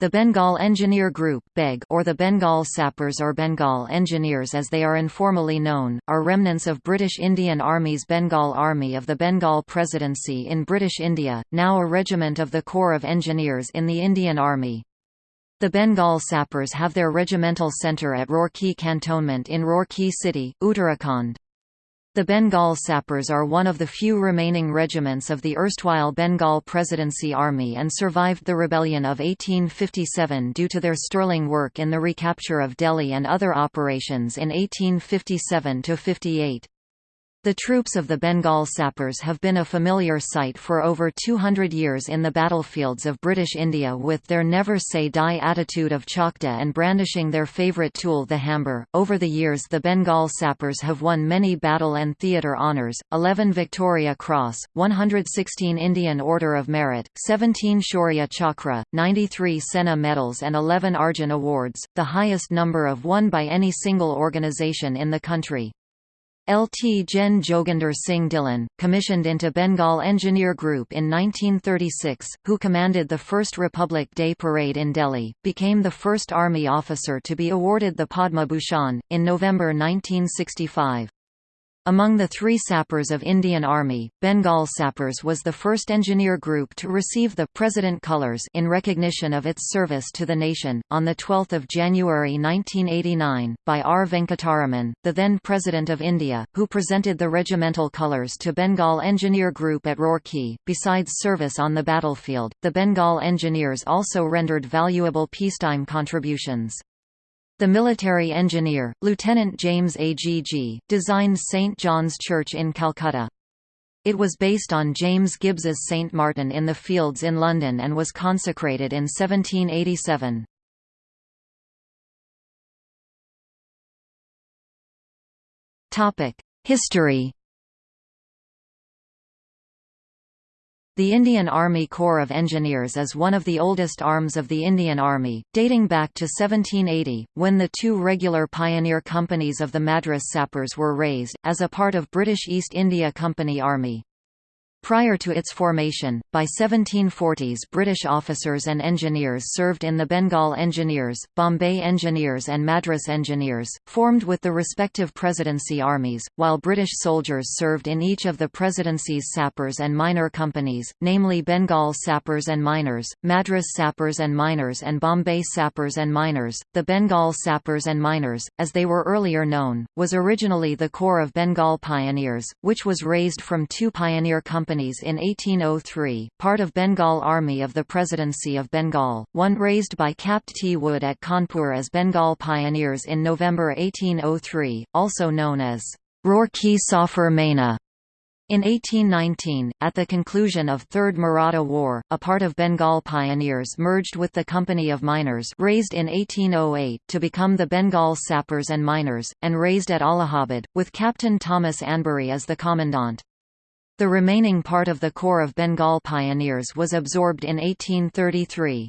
The Bengal Engineer Group or the Bengal Sappers or Bengal Engineers as they are informally known, are remnants of British Indian Army's Bengal Army of the Bengal Presidency in British India, now a regiment of the Corps of Engineers in the Indian Army. The Bengal Sappers have their regimental centre at Roorkee Cantonment in Roorkee City, Uttarakhand. The Bengal Sappers are one of the few remaining regiments of the erstwhile Bengal Presidency Army and survived the rebellion of 1857 due to their sterling work in the recapture of Delhi and other operations in 1857–58. The troops of the Bengal Sappers have been a familiar sight for over 200 years in the battlefields of British India with their never say die attitude of chakda and brandishing their favourite tool the hamber. Over the years the Bengal Sappers have won many battle and theatre honours, 11 Victoria Cross, 116 Indian Order of Merit, 17 Shaurya Chakra, 93 Sena medals and 11 Arjun Awards, the highest number of won by any single organisation in the country. Lt Gen Joginder Singh Dhillon, commissioned into Bengal Engineer Group in 1936, who commanded the first Republic Day Parade in Delhi, became the first army officer to be awarded the Padma Bhushan, in November 1965. Among the three sappers of Indian Army, Bengal Sappers was the first engineer group to receive the President Colours in recognition of its service to the nation. On 12 January 1989, by R. Venkataraman, the then President of India, who presented the regimental colours to Bengal Engineer Group at Roorkee. Besides service on the battlefield, the Bengal Engineers also rendered valuable peacetime contributions. The military engineer, Lieutenant James Agg, designed St. John's Church in Calcutta. It was based on James Gibbs's St. Martin in the Fields in London and was consecrated in 1787. History The Indian Army Corps of Engineers is one of the oldest arms of the Indian Army, dating back to 1780, when the two regular pioneer companies of the Madras Sappers were raised, as a part of British East India Company Army. Prior to its formation, by 1740s British officers and engineers served in the Bengal Engineers, Bombay Engineers and Madras Engineers, formed with the respective presidency armies, while British soldiers served in each of the presidency's sappers and miner companies, namely Bengal Sappers and Miners, Madras Sappers and Miners and Bombay Sappers and Miners. The Bengal Sappers and Miners, as they were earlier known, was originally the Corps of Bengal Pioneers, which was raised from two pioneer companies companies in 1803, part of Bengal Army of the Presidency of Bengal, one raised by Capt. T. Wood at Kanpur as Bengal Pioneers in November 1803, also known as Roorkee Safar Maina. In 1819, at the conclusion of Third Maratha War, a part of Bengal Pioneers merged with the Company of Miners raised in 1808 to become the Bengal Sappers and Miners, and raised at Allahabad, with Captain Thomas Anbury as the commandant. The remaining part of the Corps of Bengal Pioneers was absorbed in 1833.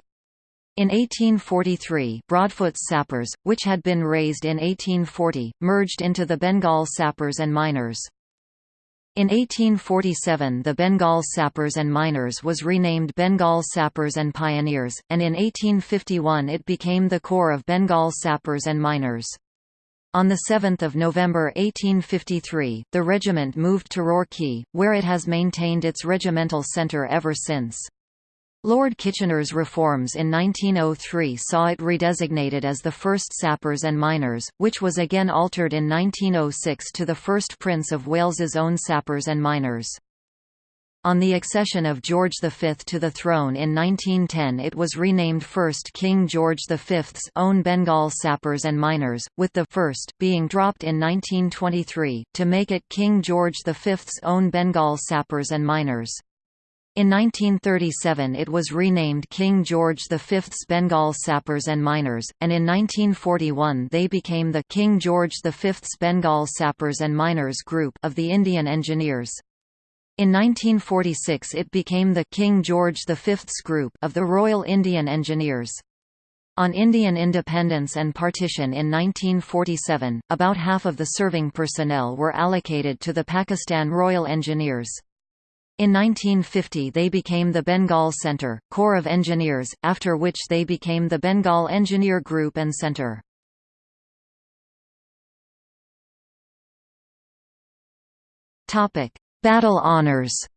In 1843, Broadfoot's Sappers, which had been raised in 1840, merged into the Bengal Sappers and Miners. In 1847 the Bengal Sappers and Miners was renamed Bengal Sappers and Pioneers, and in 1851 it became the Corps of Bengal Sappers and Miners. On 7 November 1853, the regiment moved to Roorkee, where it has maintained its regimental centre ever since. Lord Kitchener's reforms in 1903 saw it redesignated as the 1st Sappers and Miners, which was again altered in 1906 to the 1st Prince of Wales's own Sappers and Miners. On the accession of George V to the throne in 1910 it was renamed First King George V's own Bengal Sappers and Miners, with the first being dropped in 1923, to make it King George V's own Bengal Sappers and Miners. In 1937 it was renamed King George V's Bengal Sappers and Miners, and in 1941 they became the King George V's Bengal Sappers and Miners Group of the Indian Engineers. In 1946 it became the King George V's Group of the Royal Indian Engineers. On Indian independence and partition in 1947, about half of the serving personnel were allocated to the Pakistan Royal Engineers. In 1950 they became the Bengal Centre, Corps of Engineers, after which they became the Bengal Engineer Group and Centre. Battle honours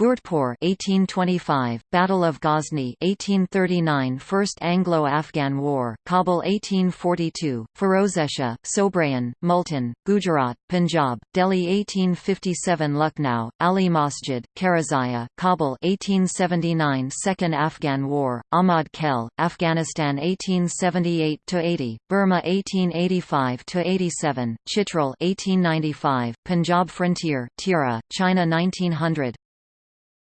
Bhurtpore 1825, Battle of Ghazni 1839 First Anglo-Afghan War, Kabul 1842, Firozeshah, Sobraon, Multan, Gujarat, Punjab, Delhi 1857 Lucknow, Ali Masjid, Karazaya, Kabul 1879 Second Afghan War, Ahmad Khel, Afghanistan 1878–80, Burma 1885–87, Chitral 1895, Punjab Frontier, Tirah, China 1900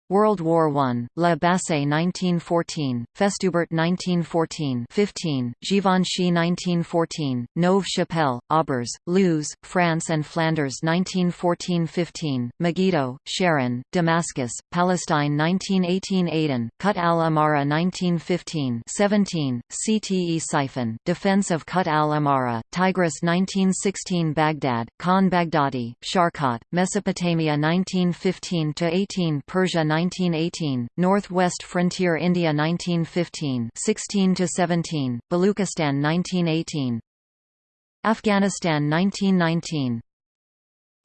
World War I, La Bassée 1914, Festubert 1914 15, Givenchy 1914, Neuve Chapelle, Aubers, Loos, France and Flanders 1914-15, Megiddo, Sharon, Damascus, Palestine 1918 Aden, Kut al-Amara 1915 17, Ctesiphon, Defense of Kut al-Amara, Tigris 1916 Baghdad, Khan Baghdadi, Sharqat, Mesopotamia 1915-18 Persia 1918, Northwest Frontier India 1915 16–17, Baluchistan 1918 Afghanistan 1919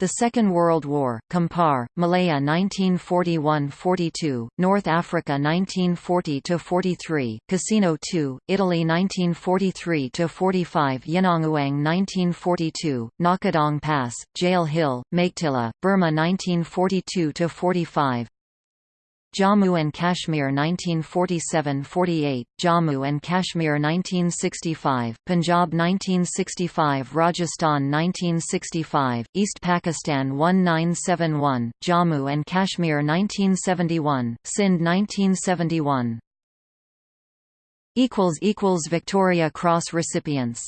the Second World War, Kampar, Malaya 1941–42, North Africa 1940–43, Cassino II, Italy 1943–45 Yenangyaung 1942, Ngakyedauk Pass, Jail Hill, Meiktila, Burma 1942–45 Jammu and Kashmir 1947–48, Jammu and Kashmir 1965, Punjab 1965 Rajasthan 1965, East Pakistan 1971, Jammu and Kashmir 1971, Sindh 1971 Victoria Cross recipients